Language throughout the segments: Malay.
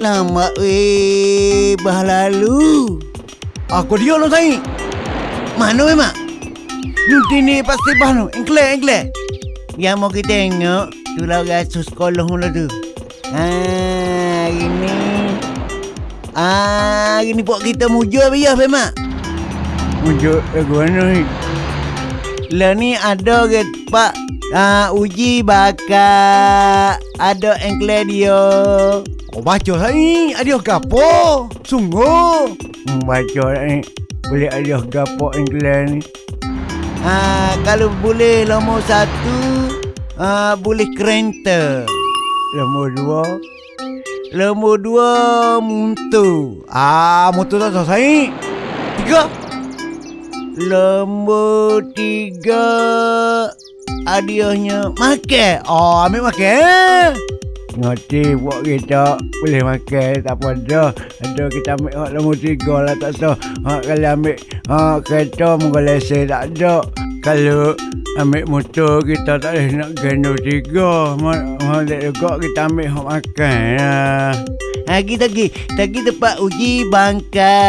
Lama weh Bah lalu Aku dia lo sai. Mana weh mak Nanti ni pasti bah nu. Engkle engkle. Yang mau kita tengok Tu lah rasu sekolah mula tu Ah, ini Ah, ini buat kita mujur biar weh mak lagu mana ni? Lah ni ada ke pak ah, Uji bakar Ada engkle dia Kau baca sai. Ada gapo? Sungguh. Baca ni. Boleh ada gapo engkle ni. Ah, kalau boleh nombor satu, ah, boleh kereta. Nombor dua. Nombor dua, muntu. Ah, motor tak selesai. Tiga. Nombor tiga, hadiahnya makan. Oh, ambil makan. Ngerti buat kita boleh makan tak apa dah. Ada kita ambil hak nombor tiga lah tak sah. Hak kalau ambil hak kereta mungkin lesen tak ada. Kalau ambil motor kita tak boleh nak gendong tiga. Mana juga kita ambil hak makan lah. Lagi lagi, lagi tempat uji bangka.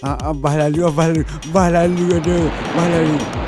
Ah, ah, bah lalu, bah lalu, bah lalu ada, bah lalu.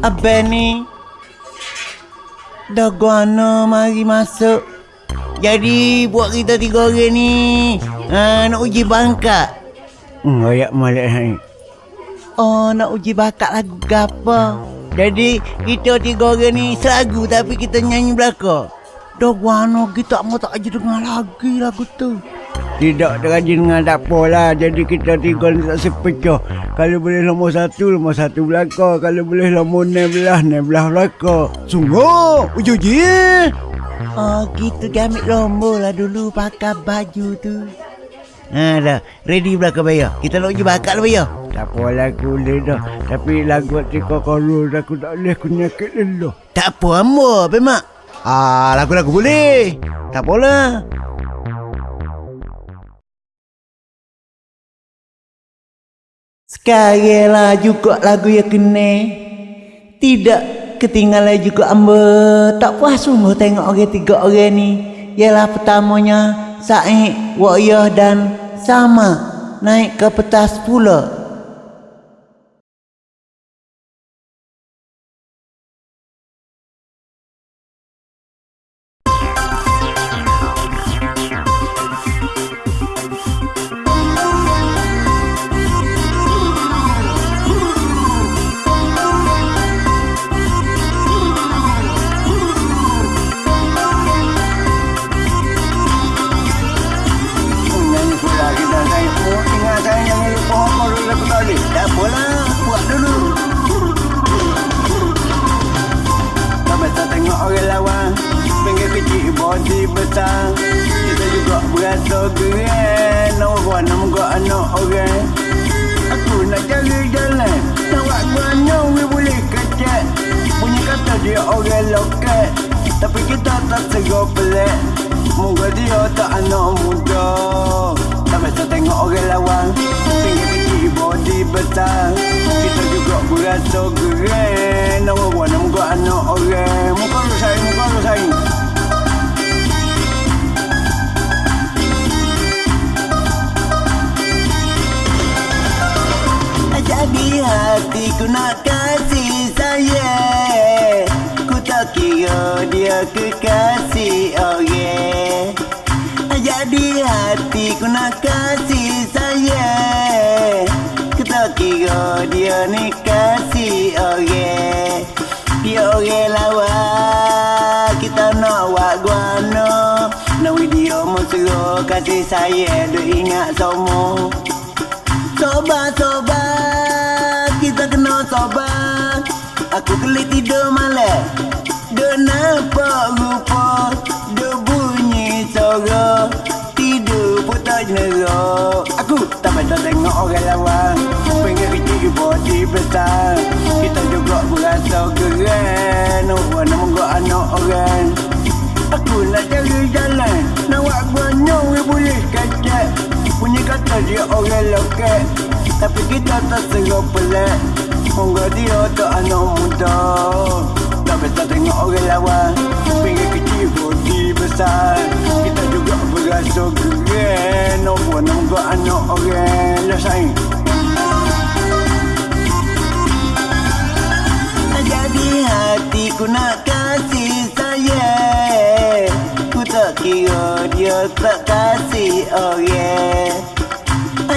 Abang ni Dah guana mari masuk. Jadi buat kita tiga orang ni ah, Nak uji bangka Hmm, ayak malik ni. Oh nak uji bakat lagu apa? Jadi kita tiga orang ni selagu Tapi kita nyanyi belaka Dah guana kita mau tak aja dengar lagi lagu tu Tidak terajin dengan tak apa lah. Jadi kita tiga ni tak sepecah. Kalau boleh nombor satu, nombor satu belakang. Kalau boleh nombor enam belah, enam belah belakang. Sungguh, uji-uji. Oh gitu dia ambil lomba lah dulu pakai baju tu Ha dah ready belakang bayar Kita nak uji bakat lah bayar Tak apa lagu boleh dah. Tapi lagu tika korul aku tak boleh aku nyakit dulu. Tak apa amba apa mak Ah, lagu-lagu boleh. Tak apalah Sekarang lah juga lagu yang kena. Tidak ketinggalan juga amba Tak puas sungguh tengok orang tiga orang ni. Ialah pertamanya Said, Wa'iyah dan Sama Naik ke petas pula besar Kita juga berasa keren nak muka anak orang. Aku nak cari jalan Nak buat guanya we boleh kecek. Punya kata dia orang loket. Tapi kita tak segar pelik. Moga dia tak anak muda. Tak tengok orang lawan. Kecil body besar Kita juga berasa keren nak muka anak orang. Muka lu sayang, muka lu sayang hatiku nak kasih sayang. Ku tak kira dia kekasih orang Jadi hatiku nak kasih sayang. Ku tak kira dia ni kasih orang Dia orang lawa Kita nak buat guana Nak video mesra kasih sayang Duk ingat semua. Sobat, sobat, Aku kelik tidur malam. Duk nampak rupa Duk bunyi suara. Tidur pun tak jenerok Aku tak patut tengok orang lawan. Pengen kecil body besar Kita juga berasa keren. Orang nak menggok anak orang. Aku nak cari jalan. Nak buat banyak we boleh kacak Punya kata dia orang loket. Tapi kita tak serap pelik Moga dia tak anak muda. Tak biasa tengok orang lawan. Pinggir kecil body besar. Kita juga berasa keren nak menggok anak orang. Lah sayang Jadi hatiku nak kasih sayang. Ku tak kira dia tak kasih orang.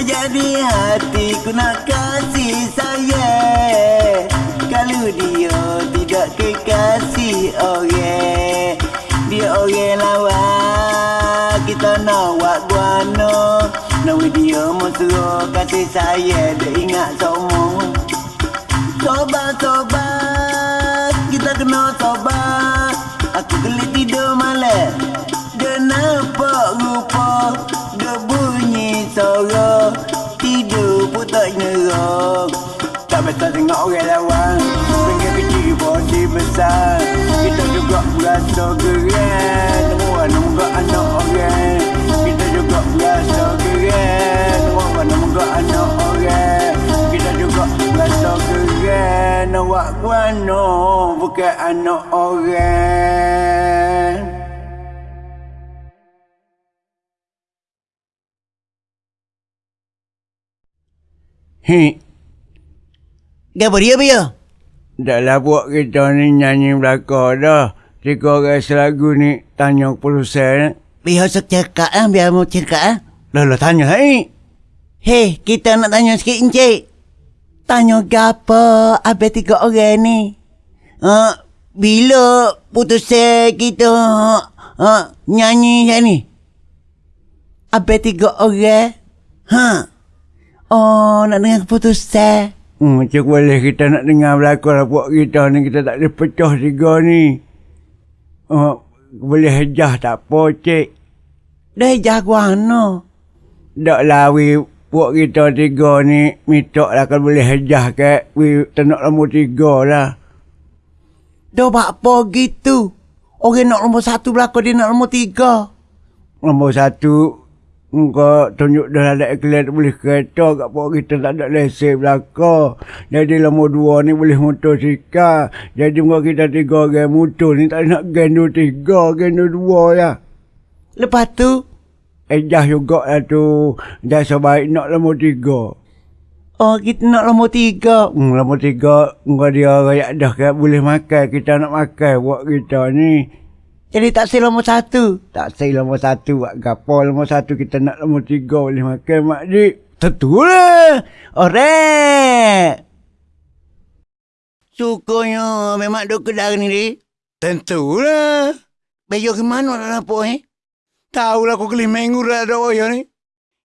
Jadi hatiku nak kasih sayang kasih sayang Dia ingat semua Sobat, sobat Kita kena sobat. Aku gelik tidur malam. Nampak rupa Dia bunyi suara. Tidur pun tak nyerok Tak biasa tengok orang lawan. Pengen kecil body besar. Kita juga berasa keren Semua nombor anak orang. Kita juga berasa Semua nombor anak orang Kita juga berasa keren Awak guano bukan anak orang Hei, Gapa dia Bio? dah lah buat kita ni nyanyi belakang dah. Tiga orang selagu ni tanya produsen. Bio sok cakap ah, biar mau cakap ah. Lah lah tanya hai. Hei, kita nak tanya sikit encik. Tanya gapa abang tiga orang ni? Uh, bila putus kita uh, nyanyi macam ni? Abang tiga orang? Ha? Oh, nak dengar keputusan. Hmm, macam boleh kita nak dengar belakang lah buat kita ni. Kita tak boleh pecah tiga ni. Oh, boleh hejah tak apa, cik. Dah jaguano. Tak lah, buat kita tiga ni. Minta lah kalau boleh hejah ke. We tak nak nombor tiga lah. Dah buat apa gitu? Orang nak nombor satu belakang, dia nak nombor tiga. Nombor satu, kau tunjuk dah ada iklan boleh kereta kat pok kita tak ada lesen belakang. Jadi nombor dua ni boleh motosikal. Jadi muka kita tiga orang motor ni tak nak gendut tiga, gendut dua ya. Lepas tu, Ejah juga lah tu. Dah sebaik nak nombor tiga. oh kita nak nombor tiga. Hmm, nombor tiga, kau dia rakyat dah kan boleh makan. Kita nak makan buat kita ni. Jadi tak say nombor satu. Tak say nombor satu buat gapo nombor satu kita nak nombor tiga boleh makan mak dik. Tentulah. Alright. Sukanya memang duk kedai ni, Dik. Tentulah. Bejo ke mana apa eh? Tahulah kau kelih minggu dah ada oyo ni.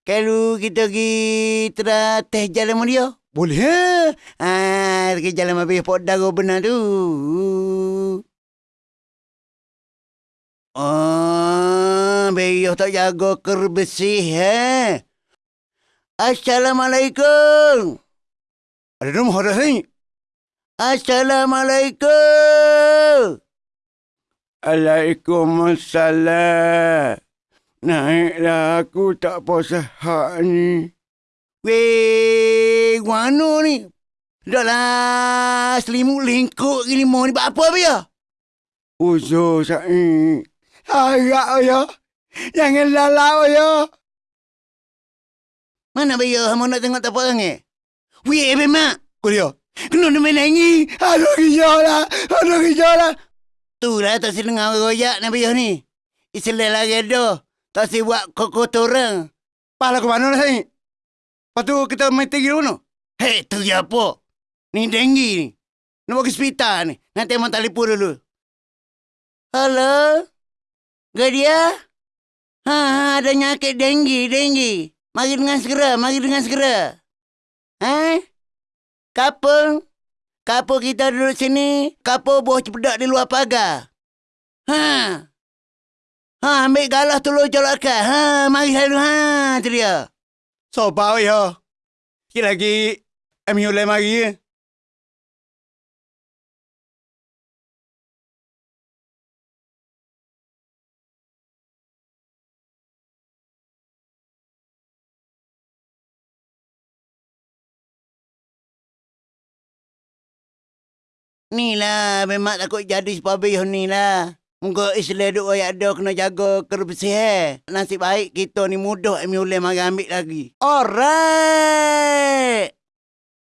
Kalau kita pergi teh jalan sama dia. Boleh eh? Ah, pergi jalan sama dia pot dago benar tu. Oh, bejo tak jaga kerbesih eh. Assalamualaikum. Ada nombor dah ni. Assalamualaikum. Waalaikumsalam. Naiklah aku tak puas hak ni. Weh, guano ni. Dah lah, selimut lingkuk gini mau ni buat apa dia? Uzo sai. Harap ya. Jangan lalau ya. Mana dia mau nak tengok tak apa orang eh? Weh, Abang Mak. Kau dia. Kena dia main nangis. Aduh hijau lah. Aduh hijau lah. Tu lah tak si dengar orang royak nak dia ni. Islam lagi ada. Tak si buat kokotoran. Pala ke mana lah sai? Lepas tu kita main tinggi mana? Hei, tu ya apa? Ni denggi ni. Nak ke hospital ni. Nanti abang telefon dulu. Halo? Gadia? Ha, ha, ada nyakit denggi, denggi. Mari dengan segera, mari dengan segera. Eh? Kapal? Kapo kita duduk sini, kapo buah cepedak di luar pagar. Ha. Ha, ambil galah tolong jolakkan. Ha, mari selalu. Ha, tu dia. Sopa oi ha. Sikit lagi Ami ulai mari ya. Ni lah, memang takut jadi sepabih ni lah. Muka Islam duk ayak ada kena jaga kebersih eh. Nasib baik kita ni mudah Emi Ulai mari ambil lagi. Alright.